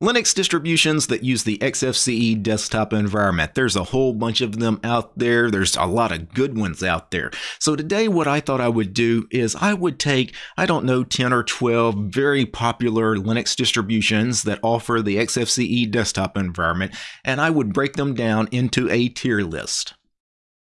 Linux distributions that use the XFCE desktop environment. There's a whole bunch of them out there. There's a lot of good ones out there. So today what I thought I would do is I would take, I don't know, 10 or 12 very popular Linux distributions that offer the XFCE desktop environment, and I would break them down into a tier list.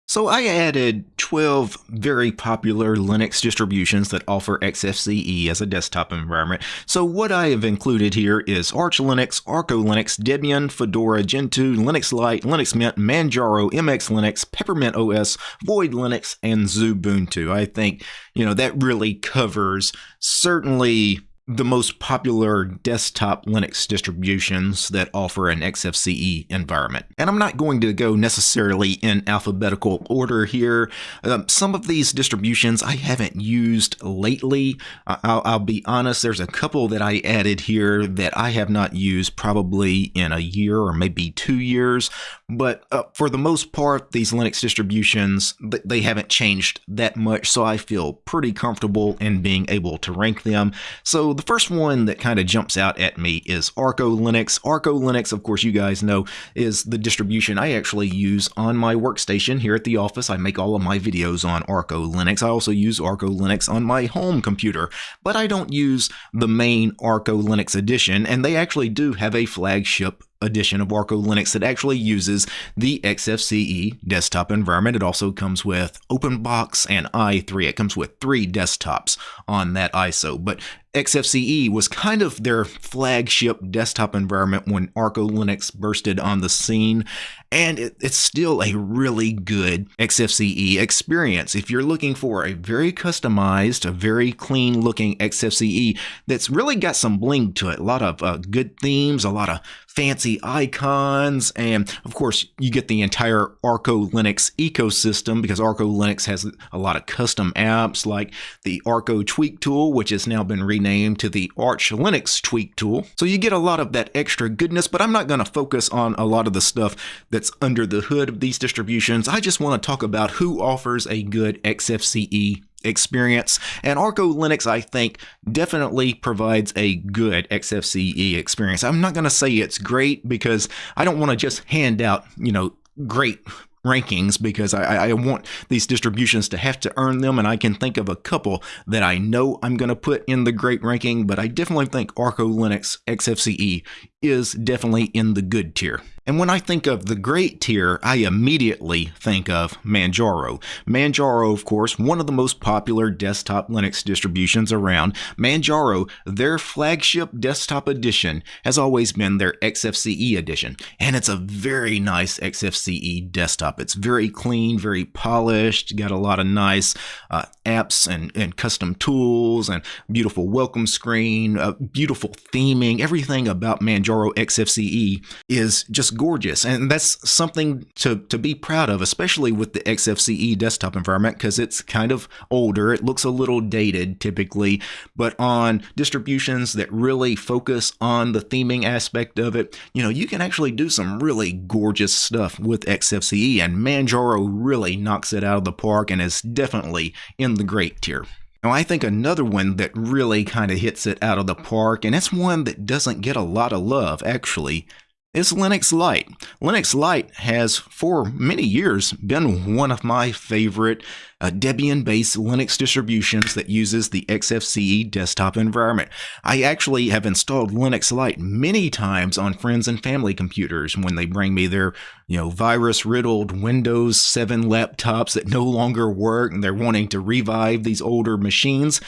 So I added 12 very popular Linux distributions that offer XFCE as a desktop environment. So what I have included here is Arch Linux, Arco Linux, Debian, Fedora, Gentoo, Linux Lite, Linux Mint, Manjaro, MX Linux, Peppermint OS, Void Linux, and Xubuntu. I think, you know, that really covers certainly the most popular desktop Linux distributions that offer an XFCE environment. And I'm not going to go necessarily in alphabetical order here. Um, some of these distributions I haven't used lately. I'll, I'll, be honest, there's a couple that I added here that I have not used probably in a year or maybe two years. But uh, for the most part, these Linux distributions, they haven't changed that much, so I feel pretty comfortable in being able to rank them. So the first one that kind of jumps out at me is Arco Linux. Arco Linux, of course, you guys know, is the distribution I actually use on my workstation here at the office. I make all of my videos on Arco Linux. I also use Arco Linux on my home computer, but I don't use the main Arco Linux edition, and they actually do have a flagship edition of Arco Linux that actually uses the XFCE desktop environment. It also comes with OpenBox and i3. It comes with three desktops on that ISO. But XFCE was kind of their flagship desktop environment when Arco Linux bursted on the scene, and it, it's still a really good XFCE experience. If you're looking for a very customized, a very clean looking XFCE that's really got some bling to it, a lot of uh, good themes, a lot of fancy icons, and of course, you get the entire Arco Linux ecosystem because Arco Linux has a lot of custom apps like the Arco Tweak tool, which has now been renamed to the Arch Linux Tweak tool. So you get a lot of that extra goodness, but I'm not going to focus on a lot of the stuff that's under the hood of these distributions. I just want to talk about who offers a good XFCE experience. And Arco Linux, I think, definitely provides a good XFCE experience. I'm not going to say it's great because I don't want to just hand out, you know, great rankings because I, I, want these distributions to have to earn them, and I can think of a couple that I know I'm going to put in the great ranking, but I definitely think Arco Linux XFCE is definitely in the good tier. And when I think of the great tier, I immediately think of Manjaro. Manjaro, of course, one of the most popular desktop Linux distributions around. Manjaro, their flagship desktop edition, has always been their XFCE edition. And it's a very nice XFCE desktop. It's very clean, very polished, got a lot of nice uh, apps and, and custom tools and beautiful welcome screen, uh, beautiful theming, everything about Manjaro XFCE is just gorgeous. And that's something to, to be proud of, especially with the XFCE desktop environment, because it's kind of older. It looks a little dated typically, but on distributions that really focus on the theming aspect of it, you know, you can actually do some really gorgeous stuff with XFCE, and Manjaro really knocks it out of the park and is definitely in the great tier. Now, I think another one that really kind of hits it out of the park, and it's one that doesn't get a lot of love actually, is Linux Lite. Linux Lite has for many years been one of my favorite uh, Debian-based Linux distributions that uses the XFCE desktop environment. I actually have installed Linux Lite many times on friends and family computers when they bring me their, you know, virus-riddled Windows 7 laptops that no longer work and they're wanting to revive these older machines.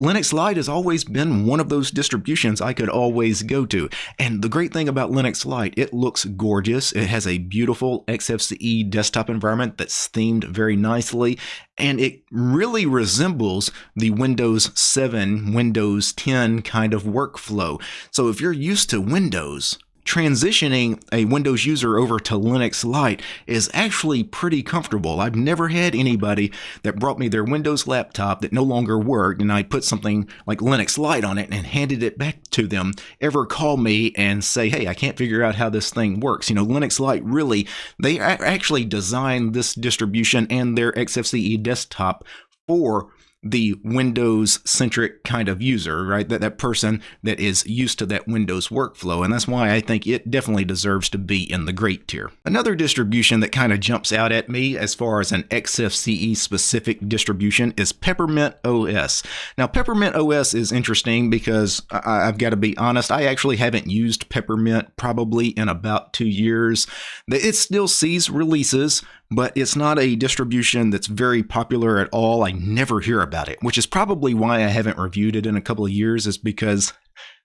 Linux Lite has always been one of those distributions I could always go to. And the great thing about Linux Lite, it looks gorgeous. It has a beautiful XFCE desktop environment that's themed very nicely. And it really resembles the Windows 7, Windows 10 kind of workflow. So if you're used to Windows, transitioning a Windows user over to Linux Lite is actually pretty comfortable. I've never had anybody that brought me their Windows laptop that no longer worked and I put something like Linux Lite on it and handed it back to them ever call me and say, hey, I can't figure out how this thing works. You know, Linux Lite really, they actually designed this distribution and their XFCE desktop for the Windows centric kind of user, right? That that person that is used to that Windows workflow, and that's why I think it definitely deserves to be in the great tier. Another distribution that kind of jumps out at me as far as an XFCE specific distribution is Peppermint OS. Now, Peppermint OS is interesting because I, I've got to be honest, I actually haven't used Peppermint probably in about two years. It still sees releases, but it's not a distribution that's very popular at all. I never hear about it, which is probably why I haven't reviewed it in a couple of years, is because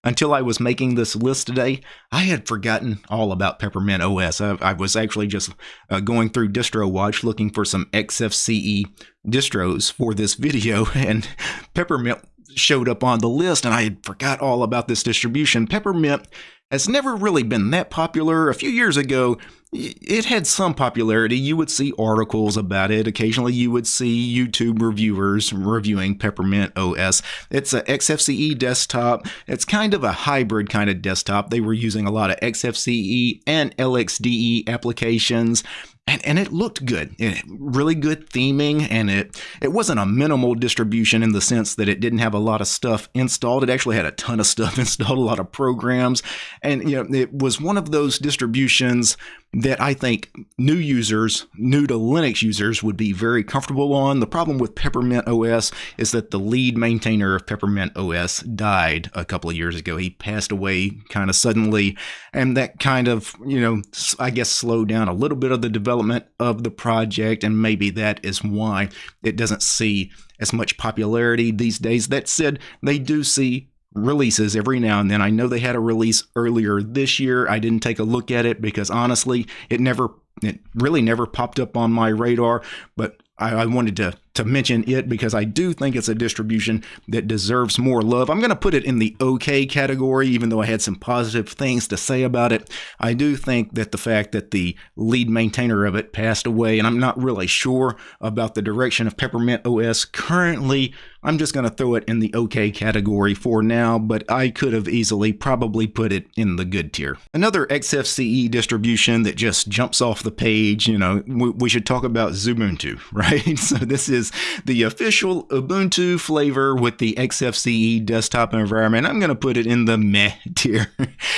until I was making this list today, I had forgotten all about Peppermint OS. I, I was actually just uh, going through DistroWatch looking for some XFCE distros for this video, and Peppermint showed up on the list, and I had forgot all about this distribution. Peppermint has never really been that popular. A few years ago, it had some popularity. You would see articles about it. Occasionally, you would see YouTube reviewers reviewing Peppermint OS. It's a XFCE desktop. It's kind of a hybrid kind of desktop. They were using a lot of XFCE and LXDE applications and, and it looked good. It, really good theming, and it it wasn't a minimal distribution in the sense that it didn't have a lot of stuff installed. It actually had a ton of stuff installed, a lot of programs, and you know it was one of those distributions that I think new users, new to Linux users, would be very comfortable on. The problem with Peppermint OS is that the lead maintainer of Peppermint OS died a couple of years ago. He passed away kind of suddenly, and that kind of, you know, I guess slowed down a little bit of the development of the project, and maybe that is why it doesn't see as much popularity these days. That said, they do see releases every now and then. I know they had a release earlier this year. I didn't take a look at it because honestly, it never it really never popped up on my radar, but I, I wanted to to mention it because I do think it's a distribution that deserves more love. I'm going to put it in the okay category, even though I had some positive things to say about it. I do think that the fact that the lead maintainer of it passed away, and I'm not really sure about the direction of Peppermint OS currently, I'm just going to throw it in the okay category for now, but I could have easily probably put it in the good tier. Another XFCE distribution that just jumps off the page, you know, we, we should talk about Xubuntu, right? so this is is the official Ubuntu flavor with the XFCE desktop environment. I'm going to put it in the meh tier.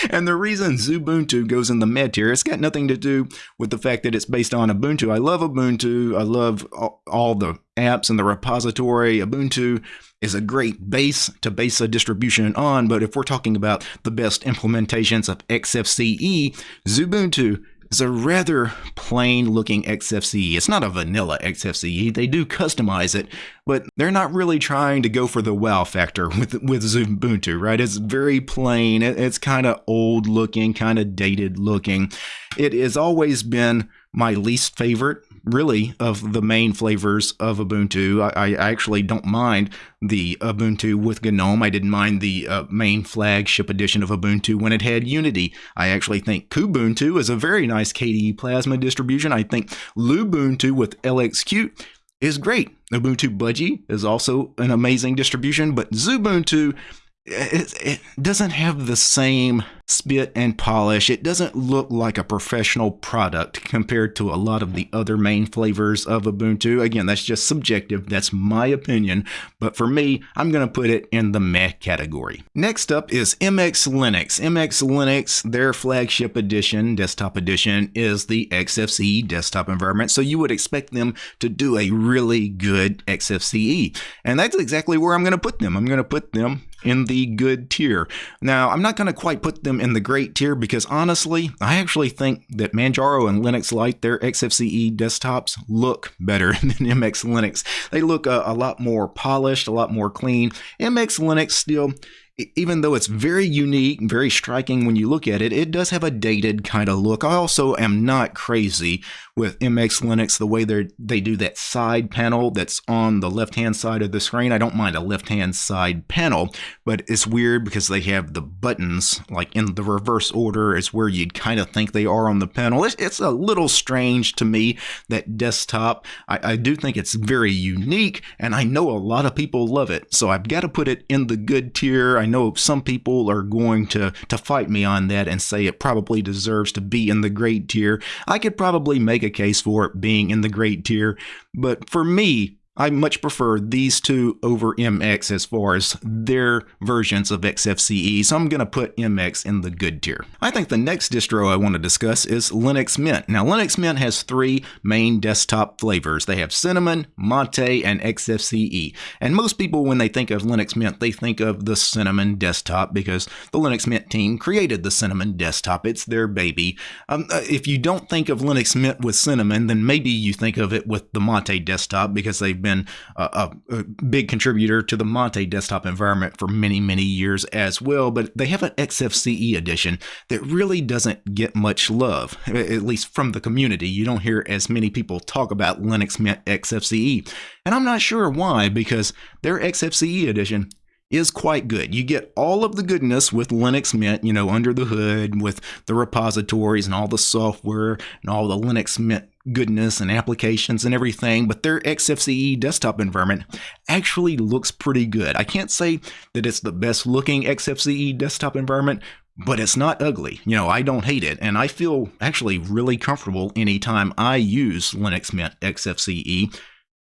and the reason Xubuntu goes in the meh tier, it's got nothing to do with the fact that it's based on Ubuntu. I love Ubuntu. I love all the apps in the repository. Ubuntu is a great base to base a distribution on, but if we're talking about the best implementations of XFCE, Xubuntu is a rather plain looking XFCE. It's not a vanilla XFCE. They do customize it, but they're not really trying to go for the wow factor with with Ubuntu, right? It's very plain. It's kind of old looking, kind of dated looking. It has always been my least favorite really of the main flavors of Ubuntu. I, I actually don't mind the Ubuntu with GNOME. I didn't mind the uh, main flagship edition of Ubuntu when it had Unity. I actually think Kubuntu is a very nice KDE Plasma distribution. I think Lubuntu with LXQt is great. Ubuntu Budgie is also an amazing distribution, but Xubuntu it, doesn't have the same spit and polish. It doesn't look like a professional product compared to a lot of the other main flavors of Ubuntu. Again, that's just subjective. That's my opinion. But for me, I'm going to put it in the meh category. Next up is MX Linux. MX Linux, their flagship edition, desktop edition, is the XFCE desktop environment. So you would expect them to do a really good XFCE. And that's exactly where I'm going to put them. I'm going to put them in the good tier. Now, I'm not going to quite put them in the great tier because honestly, I actually think that Manjaro and Linux Lite, their XFCE desktops, look better than MX Linux. They look a, a lot more polished, a lot more clean. MX Linux still even though it's very unique, very striking when you look at it, it does have a dated kind of look. I also am not crazy with MX Linux, the way they they do that side panel that's on the left hand side of the screen. I don't mind a left hand side panel, but it's weird because they have the buttons like in the reverse order. It's where you'd kind of think they are on the panel. It's, it's a little strange to me that desktop. I, I do think it's very unique, and I know a lot of people love it. So I've got to put it in the good tier. Know some people are going to to fight me on that and say it probably deserves to be in the great tier. I could probably make a case for it being in the great tier, but for me, I much prefer these two over MX as far as their versions of XFCE, so I'm going to put MX in the good tier. I think the next distro I want to discuss is Linux Mint. Now, Linux Mint has three main desktop flavors. They have Cinnamon, Mate, and XFCE. And most people, when they think of Linux Mint, they think of the Cinnamon desktop because the Linux Mint team created the Cinnamon desktop. It's their baby. Um, uh, if you don't think of Linux Mint with Cinnamon, then maybe you think of it with the Mate desktop because they've been a, a, big contributor to the Mate desktop environment for many, many years as well. But they have an XFCE edition that really doesn't get much love, at least from the community. You don't hear as many people talk about Linux Mint XFCE. And I'm not sure why, because their XFCE edition is quite good. You get all of the goodness with Linux Mint, you know, under the hood with the repositories and all the software and all the Linux Mint goodness and applications and everything, but their XFCE desktop environment actually looks pretty good. I can't say that it's the best looking XFCE desktop environment, but it's not ugly. You know, I don't hate it, and I feel actually really comfortable anytime I use Linux Mint XFCE.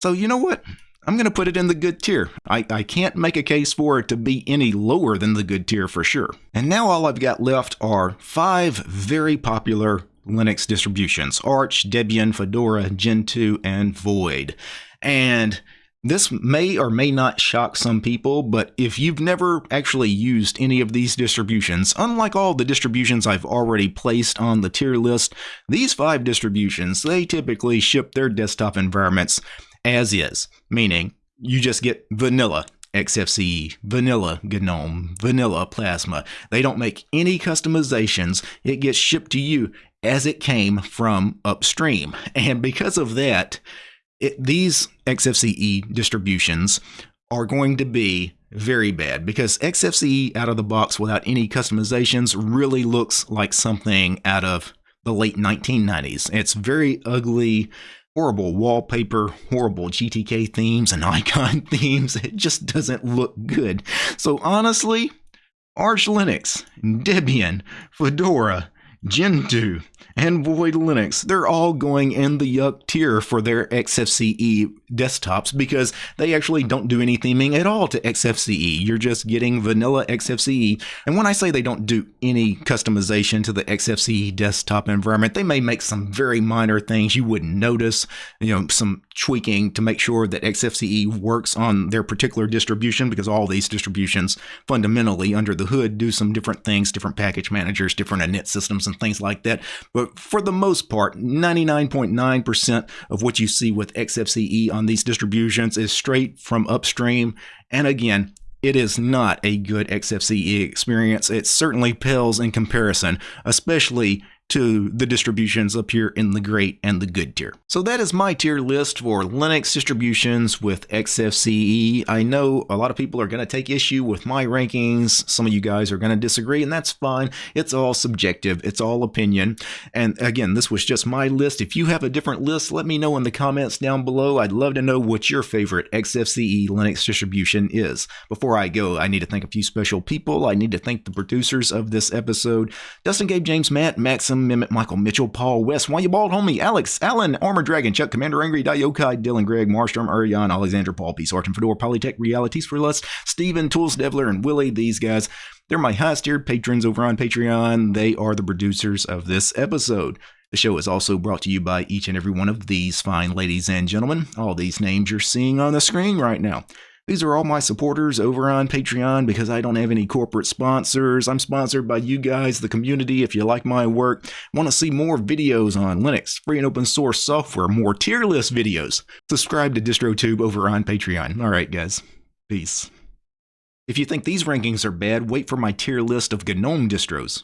So, you know what? I'm going to put it in the good tier. I, I can't make a case for it to be any lower than the good tier for sure. And now all I've got left are five very popular Linux distributions Arch, Debian, Fedora, Gentoo, and Void. And this may or may not shock some people, but if you've never actually used any of these distributions, unlike all the distributions I've already placed on the tier list, these five distributions, they typically ship their desktop environments as is, meaning you just get vanilla XFCE, vanilla GNOME, vanilla Plasma. They don't make any customizations. It gets shipped to you as it came from upstream. And because of that, it, these XFCE distributions are going to be very bad because XFCE out of the box without any customizations really looks like something out of the late 1990s. It's very ugly, horrible wallpaper, horrible GTK themes and icon themes. It just doesn't look good. So honestly, Arch Linux, Debian, Fedora, Gentoo, and Void Linux, they're all going in the yuck tier for their XFCE desktops because they actually don't do any theming at all to XFCE. You're just getting vanilla XFCE. And when I say they don't do any customization to the XFCE desktop environment, they may make some very minor things you wouldn't notice, you know, some tweaking to make sure that XFCE works on their particular distribution because all these distributions fundamentally under the hood do some different things, different package managers, different init systems and things like that. But for the most part, 99.9% of what you see with XFCE on these distributions is straight from upstream. And again, it is not a good XFCE experience. It certainly pales in comparison, especially to the distributions up here in the great and the good tier. So that is my tier list for Linux distributions with XFCE. I know a lot of people are going to take issue with my rankings. Some of you guys are going to disagree, and that's fine. It's all subjective, it's all opinion. And again, this was just my list. If you have a different list, let me know in the comments down below. I'd love to know what your favorite XFCE Linux distribution is. Before I go, I need to thank a few special people. I need to thank the producers of this episode Dustin, Gabe, James, Matt, Maxim, Mimic, Michael Mitchell, Paul West, Why You Bald Homie, Alex, Alan, Armor Dragon, Chuck, Commander Angry, Yokai, Dylan, Greg, Marstrom, Urian, Alexander, Paul, Peace, Arch, and Fedora, Polytech, Realities for Lust, Steven, Tools, Devler, and Willie. These guys, they're my highest tiered patrons over on Patreon. They are the producers of this episode. The show is also brought to you by each and every one of these fine ladies and gentlemen. All these names you're seeing on the screen right now. These are all my supporters over on Patreon because I don't have any corporate sponsors. I'm sponsored by you guys, the community. If you like my work, want to see more videos on Linux, free and open source software, more tier list videos, subscribe to DistroTube over on Patreon. All right, guys. Peace. If you think these rankings are bad, wait for my tier list of GNOME distros.